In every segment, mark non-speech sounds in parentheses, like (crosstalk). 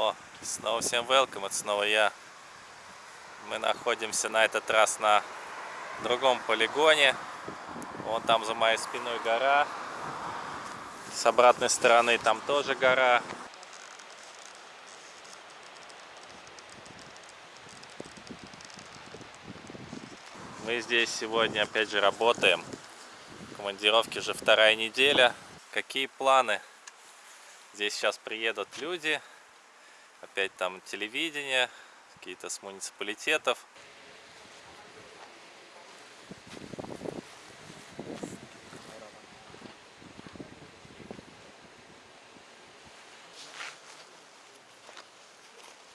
О, снова всем welcome, это снова я. Мы находимся на этот раз на другом полигоне. Вон там за моей спиной гора. С обратной стороны там тоже гора. Мы здесь сегодня опять же работаем. Командировки уже вторая неделя. Какие планы? Здесь сейчас приедут люди. Опять там телевидение, какие-то с муниципалитетов.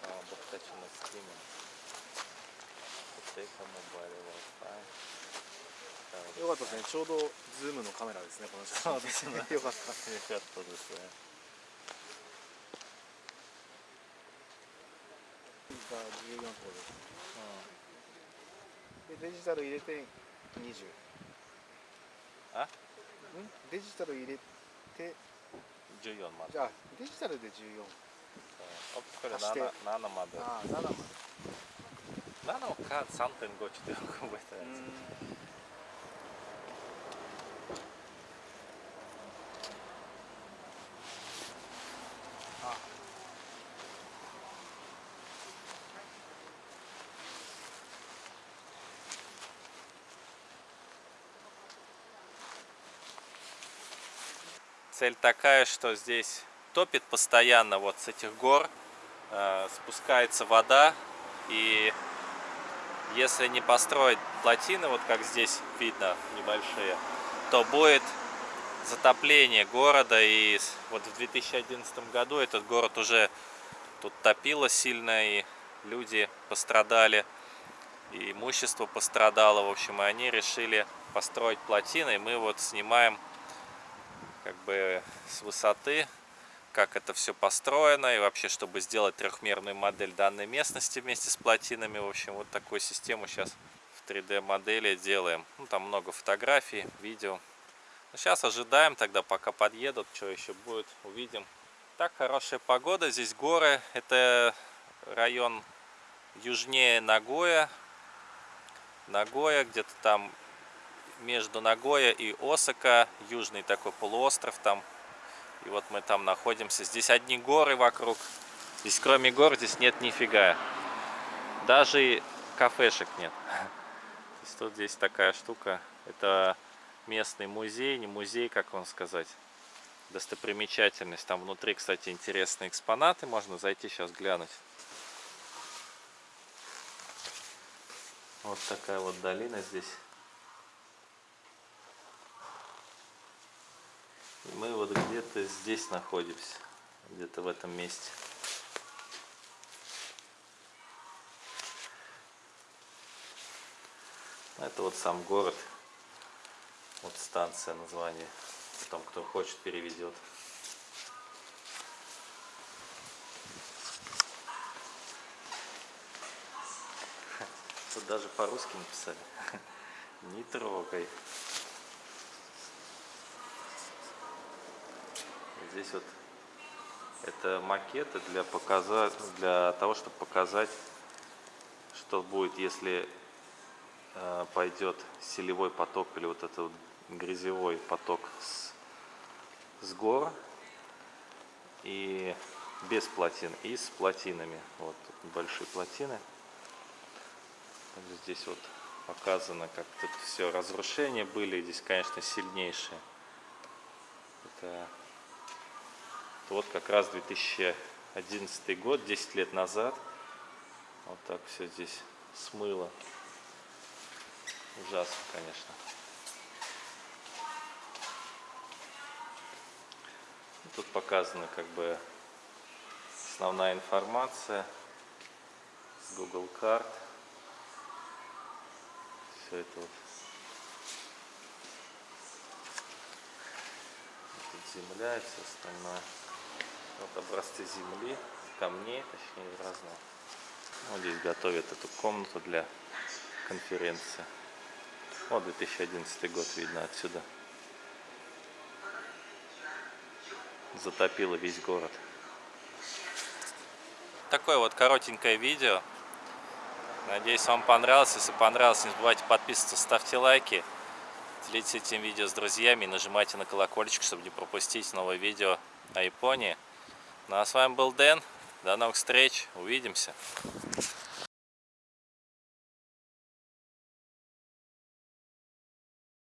А, 僕たちのスキーム。固定化モバイル Wi-Fi よかったですねちょうどズームのカメラですねこの写真そうですねよかったよかったですね。 (laughs) が14個です。でデジタル入れて20あ？ん？デジタル入れて14まで。じゃあデジタルで14あこれ足して。7 7まで。ああ7まで。7か3.5ちょっとよく覚えてないです。Цель такая, что здесь топит постоянно вот с этих гор, э, спускается вода, и если не построить плотины, вот как здесь видно, небольшие, то будет затопление города, и вот в 2011 году этот город уже тут топило сильно, и люди пострадали, и имущество пострадало, в общем, и они решили построить плотины, и мы вот снимаем как бы с высоты, как это все построено и вообще, чтобы сделать трехмерную модель данной местности вместе с плотинами. В общем, вот такую систему сейчас в 3D модели делаем. Ну, там много фотографий, видео. Ну, сейчас ожидаем тогда, пока подъедут, что еще будет, увидим. Так, хорошая погода, здесь горы. Это район южнее Нагоя. Нагоя, где-то там между Нагоя и Осака, южный такой полуостров там. И вот мы там находимся. Здесь одни горы вокруг. Здесь кроме гор здесь нет нифига. Даже кафешек нет. (laughs) То есть тут здесь такая штука. Это местный музей, не музей, как вам сказать. Достопримечательность. Там внутри, кстати, интересные экспонаты. Можно зайти сейчас глянуть. Вот такая вот долина здесь. И мы вот где-то здесь находимся, где-то в этом месте. Это вот сам город, вот станция название. Потом кто хочет переведет. Тут даже по-русски написали. (laughs) Не трогай. Здесь вот это макеты для показать, для того, чтобы показать, что будет, если э, пойдет селевой поток или вот этот вот грязевой поток с, с гор и без плотин и с плотинами. Вот большие плотины. Здесь вот показано, как тут все разрушения были. Здесь, конечно, сильнейшие. Это вот как раз 2011 год, 10 лет назад. Вот так все здесь смыло. Ужасно, конечно. Тут показана как бы основная информация с Google карт. Все это вот. Земля и все остальное. Вот образцы земли, камней, точнее, разного. Вот здесь готовят эту комнату для конференции. Вот 2011 год видно отсюда. Затопило весь город. Такое вот коротенькое видео. Надеюсь, вам понравилось. Если понравилось, не забывайте подписываться, ставьте лайки. Делитесь этим видео с друзьями и нажимайте на колокольчик, чтобы не пропустить новое видео о Японии. Ну а с вами был Дэн. До новых встреч. Увидимся.